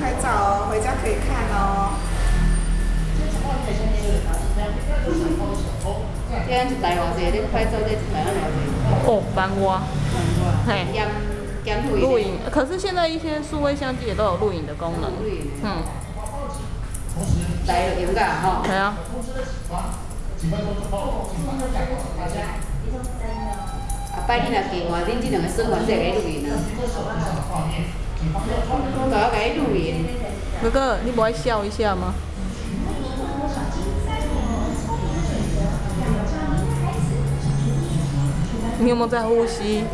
拍照哦，回家可以看哦。这样一台偌济，你拍照这一台要偌济？哦，班蛙，嘿，录影。可是现在一些数位相机也都有录影的功能。嗯。来用噶吼。系啊。啊，拜你若计划，恁这两个算完再来录影啊。我要给你录影。哥哥，你不会笑一下吗？你有没有在呼吸？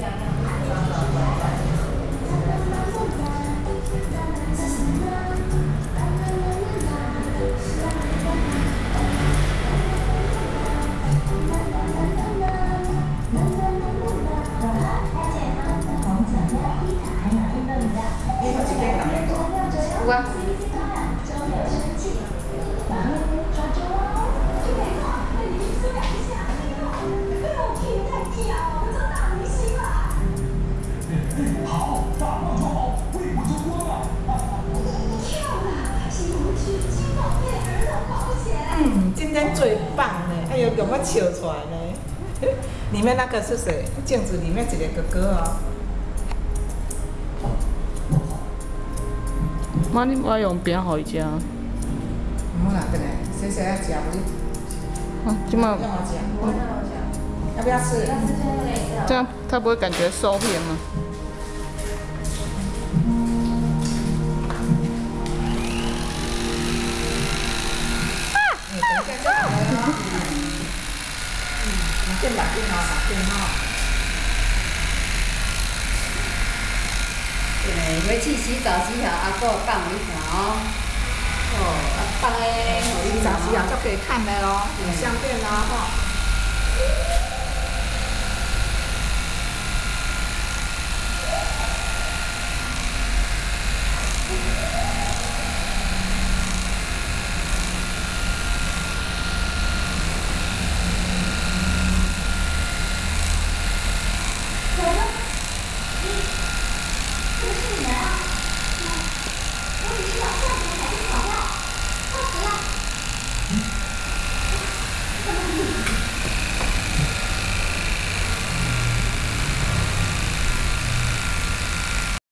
有啊。嗯，今天最棒呢！哎呦，给我笑出来呢。里面那个是谁？镜子里面一个哥哥。妈，你我用饼好伊食。好啦，等下，谁谁要吃？啊，今晚。要不要吃？这样他不会感觉受骗吗？见打电话打电话。对，要去洗澡洗好，阿哥放你看哦。哦，阿放诶，洗澡洗好就可以看的咯，有相片啦吼。